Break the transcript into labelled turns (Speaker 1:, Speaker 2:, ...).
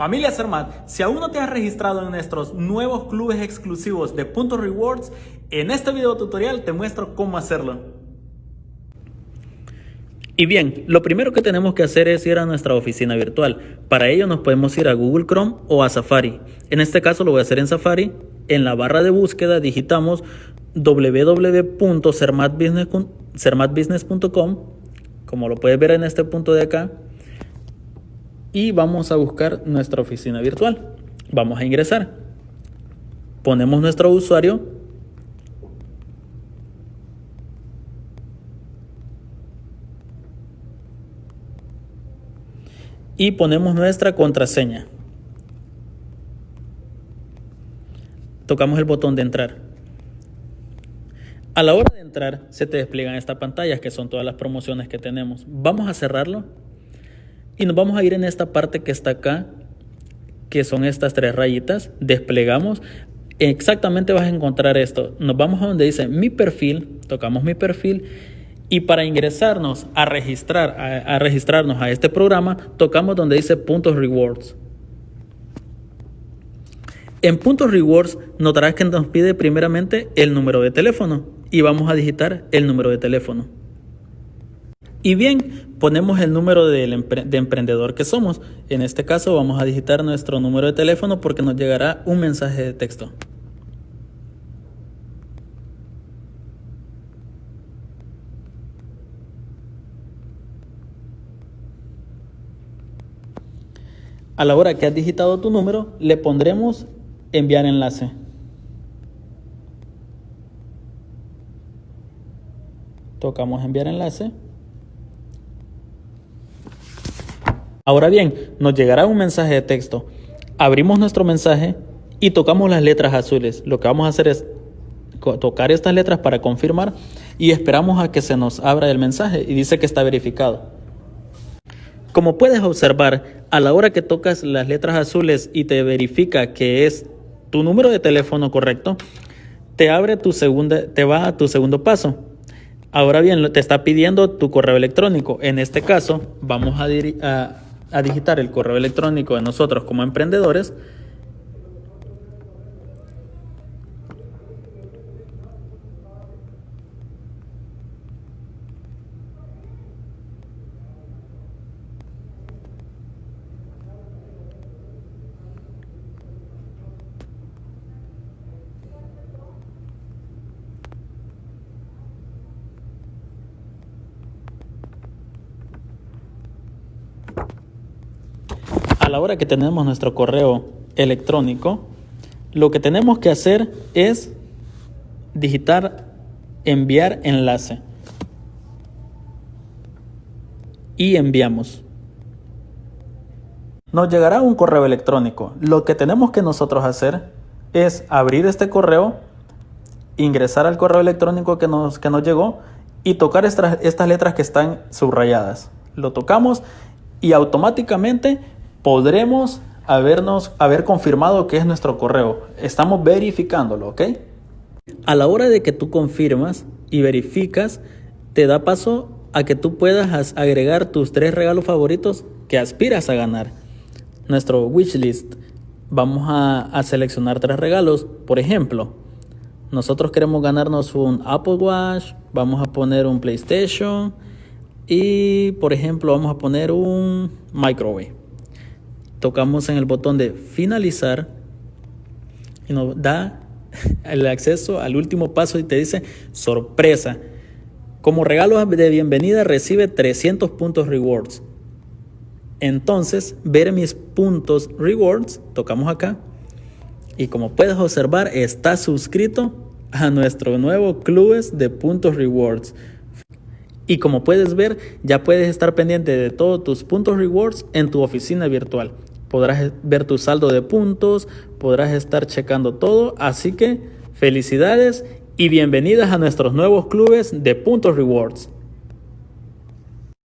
Speaker 1: Familia Cermat, si aún no te has registrado en nuestros nuevos clubes exclusivos de Puntos Rewards, en este video tutorial te muestro cómo hacerlo. Y bien, lo primero que tenemos que hacer es ir a nuestra oficina virtual. Para ello nos podemos ir a Google Chrome o a Safari. En este caso lo voy a hacer en Safari. En la barra de búsqueda digitamos www.cermatbusiness.com como lo puedes ver en este punto de acá y vamos a buscar nuestra oficina virtual. Vamos a ingresar. Ponemos nuestro usuario. Y ponemos nuestra contraseña. Tocamos el botón de entrar. A la hora de entrar se te despliegan estas pantallas que son todas las promociones que tenemos. Vamos a cerrarlo y nos vamos a ir en esta parte que está acá, que son estas tres rayitas. Desplegamos. Exactamente vas a encontrar esto. Nos vamos a donde dice mi perfil, tocamos mi perfil y para ingresarnos a registrar, a, registrarnos a este programa, tocamos donde dice puntos rewards. En puntos rewards notarás que nos pide primeramente el número de teléfono y vamos a digitar el número de teléfono. Y bien, ponemos el número de emprendedor que somos. En este caso vamos a digitar nuestro número de teléfono porque nos llegará un mensaje de texto. A la hora que has digitado tu número, le pondremos enviar enlace. Tocamos enviar enlace. Ahora bien, nos llegará un mensaje de texto. Abrimos nuestro mensaje y tocamos las letras azules. Lo que vamos a hacer es tocar estas letras para confirmar y esperamos a que se nos abra el mensaje y dice que está verificado. Como puedes observar, a la hora que tocas las letras azules y te verifica que es tu número de teléfono correcto, te abre tu segunda, te va a tu segundo paso. Ahora bien, te está pidiendo tu correo electrónico. En este caso, vamos a, a a digitar el correo electrónico de nosotros como emprendedores a la hora que tenemos nuestro correo electrónico, lo que tenemos que hacer es digitar enviar enlace. Y enviamos. Nos llegará un correo electrónico. Lo que tenemos que nosotros hacer es abrir este correo, ingresar al correo electrónico que nos, que nos llegó y tocar estas, estas letras que están subrayadas. Lo tocamos y automáticamente podremos habernos, haber confirmado que es nuestro correo. Estamos verificándolo, ¿ok? A la hora de que tú confirmas y verificas, te da paso a que tú puedas agregar tus tres regalos favoritos que aspiras a ganar. Nuestro wishlist. Vamos a, a seleccionar tres regalos. Por ejemplo, nosotros queremos ganarnos un Apple Watch, vamos a poner un PlayStation y, por ejemplo, vamos a poner un microwave tocamos en el botón de finalizar y nos da el acceso al último paso y te dice sorpresa. Como regalo de bienvenida recibe 300 puntos rewards. Entonces, ver mis puntos rewards, tocamos acá. Y como puedes observar, está suscrito a nuestro nuevo clubes de puntos rewards. Y como puedes ver, ya puedes estar pendiente de todos tus puntos rewards en tu oficina virtual podrás ver tu saldo de puntos, podrás estar checando todo. Así que felicidades y bienvenidas a nuestros nuevos clubes de puntos rewards.